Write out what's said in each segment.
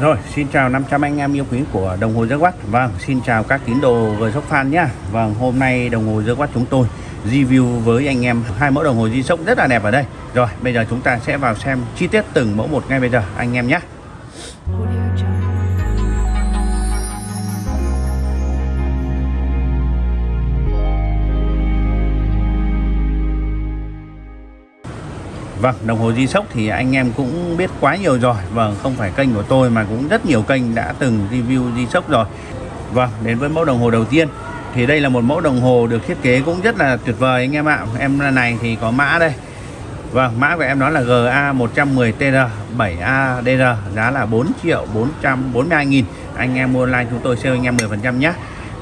Rồi, xin chào 500 anh em yêu quý của đồng hồ Watt. Vâng, xin chào các tín đồ người sóc fan nhá. Vâng, hôm nay đồng hồ Watt chúng tôi review với anh em hai mẫu đồng hồ di sốc rất là đẹp ở đây. Rồi, bây giờ chúng ta sẽ vào xem chi tiết từng mẫu một ngay bây giờ anh em nhé. Vâng, đồng hồ di sốc thì anh em cũng biết quá nhiều rồi. Vâng, không phải kênh của tôi mà cũng rất nhiều kênh đã từng review di sốc rồi. Vâng, đến với mẫu đồng hồ đầu tiên. Thì đây là một mẫu đồng hồ được thiết kế cũng rất là tuyệt vời anh em ạ. Em này thì có mã đây. Vâng, mã của em đó là GA110TR 7ADR Giá là 4 triệu 442 nghìn. Anh em mua online chúng tôi sale anh em 10% nhé.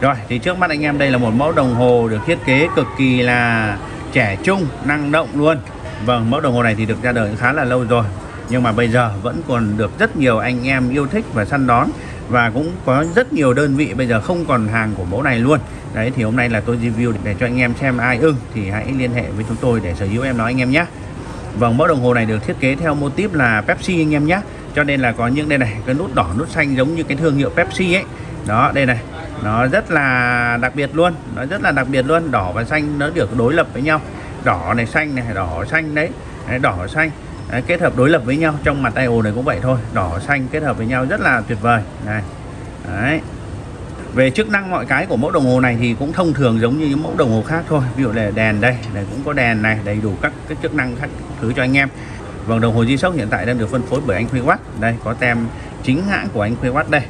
Rồi, thì trước mắt anh em đây là một mẫu đồng hồ được thiết kế cực kỳ là trẻ trung, năng động luôn. Vâng, mẫu đồng hồ này thì được ra đời khá là lâu rồi Nhưng mà bây giờ vẫn còn được rất nhiều anh em yêu thích và săn đón Và cũng có rất nhiều đơn vị bây giờ không còn hàng của mẫu này luôn. Đấy thì hôm nay là tôi review để cho anh em xem ai ưng Thì hãy liên hệ với chúng tôi để sở hữu em nói anh em nhé. Vâng, mẫu đồng hồ này được thiết kế theo mô típ là Pepsi anh em nhé. Cho nên là có những đây này, cái nút đỏ, nút xanh giống như cái thương hiệu Pepsi ấy. Đó, đây này Nó rất là đặc biệt luôn Nó rất là đặc biệt luôn, đỏ và xanh nó được đối lập với nhau đỏ này xanh này đỏ xanh đấy, đấy đỏ xanh. Đấy, kết hợp đối lập với nhau trong mặt tay ồ này cũng vậy thôi. Đỏ xanh kết hợp với nhau rất là tuyệt vời. Này đấy. Về chức năng mọi cái của mẫu đồng hồ này thì cũng thông thường giống như những mẫu đồng hồ khác thôi. Ví dụ là đèn đây này cũng có đèn này đầy đủ các cái chức năng khác thứ cho anh em. Vòng đồng hồ di sốc hiện tại đang được phân phối bởi anh Huy Watt. Đây có tem chính hãng của anh Huy Watt đây.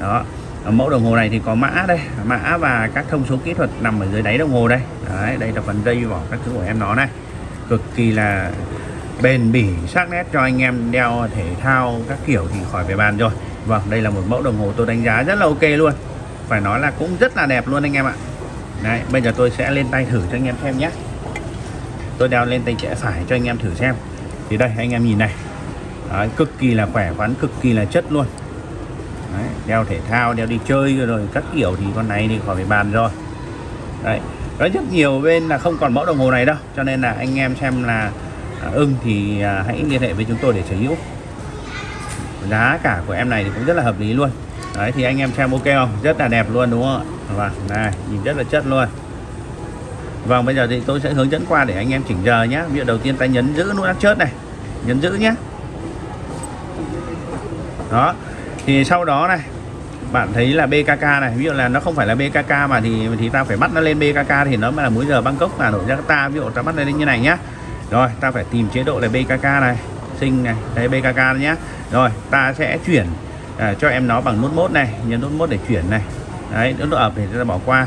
Đó mẫu đồng hồ này thì có mã đây mã và các thông số kỹ thuật nằm ở dưới đáy đồng hồ đây. Đấy, đây là phần dây vỏ các thứ của em nó này. Cực kỳ là bền bỉ sắc nét cho anh em đeo thể thao các kiểu thì khỏi phải bàn rồi. Vâng đây là một mẫu đồng hồ tôi đánh giá rất là ok luôn. Phải nói là cũng rất là đẹp luôn anh em ạ. Đấy bây giờ tôi sẽ lên tay thử cho anh em xem nhé. Tôi đeo lên tay trẻ phải cho anh em thử xem. Thì đây anh em nhìn này. Đấy, cực kỳ là khỏe khoắn cực kỳ là chất luôn. Đấy, đeo thể thao đeo đi chơi rồi các kiểu thì con này thì khỏi phải bàn rồi. Đấy có rất nhiều bên là không còn mẫu đồng hồ này đâu cho nên là anh em xem là à, ưng thì à, hãy liên hệ với chúng tôi để sở hữu. Giá cả của em này thì cũng rất là hợp lý luôn. Đấy thì anh em xem ok không? Rất là đẹp luôn đúng không và vâng, này nhìn rất là chất luôn. Vâng bây giờ thì tôi sẽ hướng dẫn qua để anh em chỉnh giờ nhé ví dụ đầu tiên ta nhấn giữ nút áp chớp này nhấn giữ nhé đó thì sau đó này bạn thấy là BKK này ví dụ là nó không phải là BKK mà thì thì ta phải bắt nó lên BKK thì nó mới là múi giờ Bangkok Hà Nội Jakarta ví dụ ta bắt nó lên như này nhá. Rồi ta phải tìm chế độ là BKK này sinh này đấy BKK nhá. Rồi ta sẽ chuyển à, cho em nó bằng nút mốt này nhấn nút mốt để chuyển này. Đấy nút độ ập thì ta bỏ qua.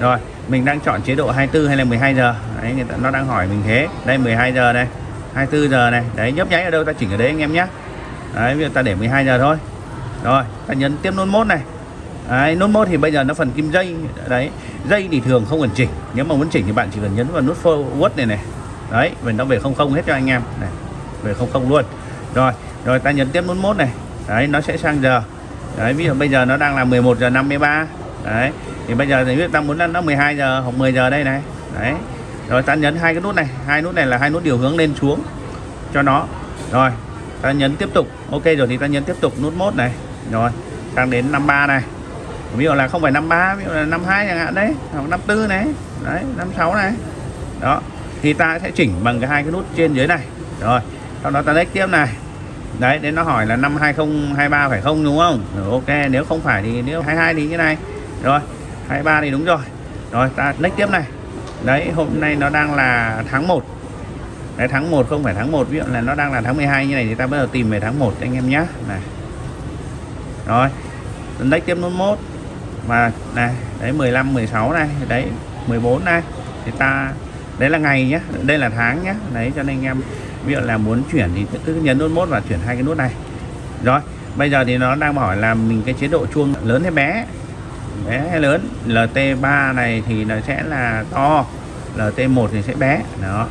Rồi mình đang chọn chế độ 24 hay là 12 giờ? Đấy người ta nó đang hỏi mình thế. Đây 12 giờ này 24 giờ này. Đấy nhấp nháy ở đâu ta chỉnh ở đấy anh em nhé đấy bây giờ ta để 12 giờ thôi rồi ta nhấn tiếp nút mốt này. Đấy, nút mốt thì bây giờ nó phần kim dây. Đấy dây thì thường không cần chỉnh. Nếu mà muốn chỉnh thì bạn chỉ cần nhấn vào nút forward này này. Đấy và nó về không không hết cho anh em. Này về không không luôn. Rồi rồi ta nhấn tiếp nút mốt này. Đấy nó sẽ sang giờ. Đấy ví dụ bây giờ nó đang là 11 giờ 53 đấy thì bây giờ thì biết ta muốn nó 12 giờ hoặc 10 giờ đây này. Đấy rồi ta nhấn hai cái nút này. Hai nút này là hai nút điều hướng lên xuống cho nó. Rồi ta nhấn tiếp tục. Ok rồi thì ta nhấn tiếp tục nút mốt này rồi sang đến 53 này. Ví dụ là không phải 53 ví dụ là 52 chẳng hạn đấy hoặc 54 này. Đấy 56 này. Đó thì ta sẽ chỉnh bằng cái hai cái nút trên dưới này. Rồi sau đó ta next tiếp này. Đấy đến nó hỏi là năm 2023 phải không đúng không? Rồi, ok nếu không phải thì nếu 22 thì như này. Rồi 23 thì đúng rồi. Rồi ta next tiếp này. Đấy hôm nay nó đang là tháng 1 đấy tháng 1 không phải tháng 1 ví dụ là nó đang là tháng 12 như này thì ta bắt đầu tìm về tháng 1 anh em nhé này rồi lấy tiếp nút mốt. Và này đấy 15 16 này, đấy 14 này. Thì ta, đấy là ngày nhé đây là tháng nhé đấy, cho nên anh em ví dụ là muốn chuyển thì cứ nhấn nút mốt và chuyển hai cái nút này. Rồi, bây giờ thì nó đang hỏi là mình cái chế độ chuông lớn hay bé? Bé hay lớn? LT3 này thì nó sẽ là to. LT1 thì sẽ bé. Đó.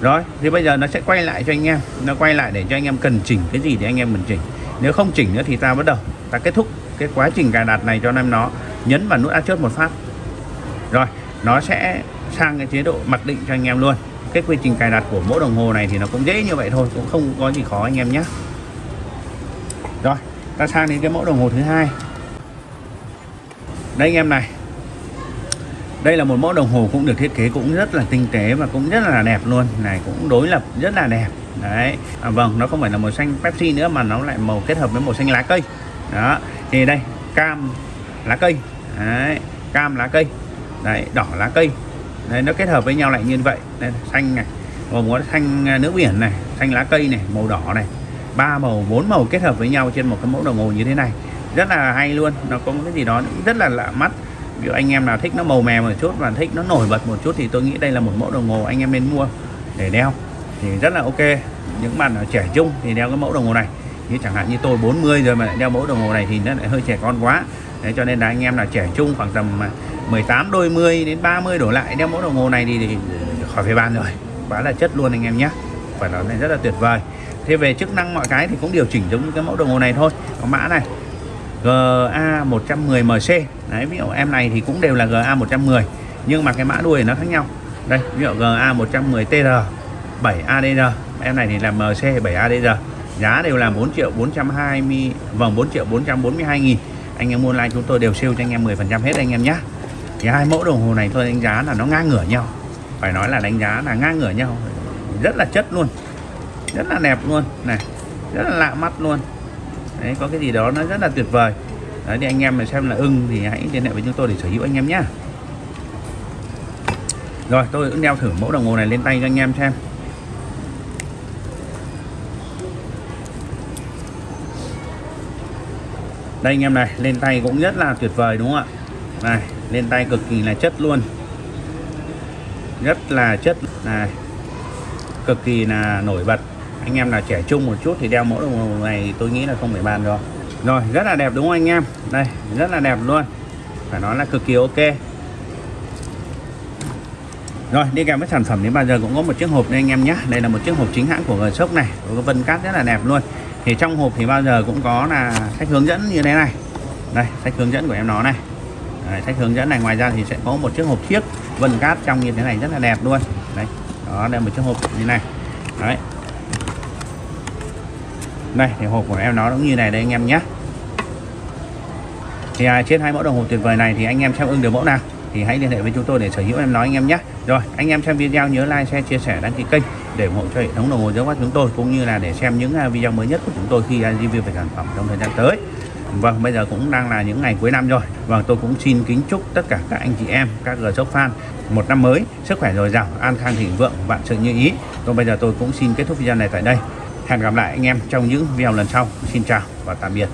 Rồi, thì bây giờ nó sẽ quay lại cho anh em. Nó quay lại để cho anh em cần chỉnh cái gì thì anh em mình chỉnh nếu không chỉnh nữa thì ta bắt đầu. Ta kết thúc cái quá trình cài đặt này cho anh em nó. Nhấn vào nút áp chốt một phát. Rồi, nó sẽ sang cái chế độ mặc định cho anh em luôn. Cái quy trình cài đặt của mỗi đồng hồ này thì nó cũng dễ như vậy thôi, cũng không có gì khó anh em nhé. Rồi, ta sang đến cái mẫu đồng hồ thứ hai. Đây anh em này. Đây là một mẫu đồng hồ cũng được thiết kế cũng rất là tinh tế và cũng rất là đẹp luôn. Này, cũng đối lập rất là đẹp đấy. À, vâng nó không phải là màu xanh Pepsi nữa mà nó lại màu kết hợp với màu xanh lá cây. Đó. Thì đây cam lá cây. Đấy cam lá cây. Đấy đỏ lá cây. Đấy nó kết hợp với nhau lại như vậy. Đây, xanh này gồm có xanh à, nước biển này xanh lá cây này màu đỏ này. Ba màu bốn màu kết hợp với nhau trên một cái mẫu đồng hồ như thế này. Rất là hay luôn. Nó có một cái gì đó rất là lạ mắt. Ví dụ anh em nào thích nó màu mè một chút và thích nó nổi bật một chút thì tôi nghĩ đây là một mẫu đồng hồ anh em nên mua để đeo thì rất là ok. Những bạn trẻ trung thì đeo cái mẫu đồng hồ này. Như chẳng hạn như tôi 40 rồi mà lại đeo mẫu đồng hồ này thì nó lại hơi trẻ con quá. Đấy, cho nên là anh em là trẻ trung khoảng tầm à, 18 đôi mươi đến 30 đổ lại đeo mẫu đồng hồ này thì, thì khỏi phải bàn rồi. Quá là chất luôn anh em nhé. Phải nói này rất là tuyệt vời. Thế về chức năng mọi cái thì cũng điều chỉnh giống như cái mẫu đồng hồ này thôi. Có mã này GA 110MC đấy ví dụ em này thì cũng đều là GA 110 nhưng mà cái mã đuôi nó khác nhau. Đây ví dụ GA 7ADR em này thì là MC 7ADR giá đều là 4 triệu 420 vòng 4 triệu 442 nghìn. Anh em mua online chúng tôi đều siêu cho anh em 10 phần trăm hết anh em nhé thì hai mẫu đồng hồ này tôi đánh giá là nó ngang ngửa nhau. Phải nói là đánh giá là ngang ngửa nhau. Rất là chất luôn. Rất là đẹp luôn. Này, rất là lạ mắt luôn. Đấy, có cái gì đó nó rất là tuyệt vời. Đấy, thì anh em mà xem là ưng thì hãy liên hệ với chúng tôi để sở hữu anh em nhé rồi, tôi cũng đeo thử mẫu đồng hồ này lên tay cho anh em xem. Đây anh em này, lên tay cũng rất là tuyệt vời đúng không ạ? Này, lên tay cực kỳ là chất luôn. Rất là chất, này, cực kỳ là nổi bật. Anh em là trẻ trung một chút thì đeo mẫu đồng hồ này tôi nghĩ là không phải bàn rồi. Rồi, rất là đẹp đúng không anh em? Đây, rất là đẹp luôn. Phải nói là cực kỳ ok. Rồi, đi kèm với sản phẩm đến bao giờ cũng có một chiếc hộp đây anh em nhé. Đây là một chiếc hộp chính hãng của G-Shock này, có vân cát rất là đẹp luôn thì trong hộp thì bao giờ cũng có là sách hướng dẫn như thế này. Đây sách hướng dẫn của em nó này. Đấy, sách hướng dẫn này ngoài ra thì sẽ có một chiếc hộp chiếc vân cát trong như thế này rất là đẹp luôn. Đấy đó đây một chiếc hộp như này. Đấy. Đây thì hộp của em nó cũng như này đây anh em nhé. Thì à, trên hai mẫu đồng hồ tuyệt vời này thì anh em xem ưng được mẫu nào thì hãy liên hệ với chúng tôi để sở hữu em nói anh em nhé. Rồi anh em xem video nhớ like share chia sẻ đăng ký kênh để ủng hộ cho hệ thống đồng hồ giáo quát chúng tôi cũng như là để xem những à, video mới nhất của chúng tôi khi à, review về sản phẩm trong thời gian tới Vâng, bây giờ cũng đang là những ngày cuối năm rồi. Vâng, tôi cũng xin kính chúc tất cả các anh chị em, các g shop fan một năm mới, sức khỏe dồi dào, an khang thịnh vượng, vạn sự như ý. Còn bây giờ tôi cũng xin kết thúc video này tại đây. Hẹn gặp lại anh em trong những video lần sau. Xin chào và tạm biệt.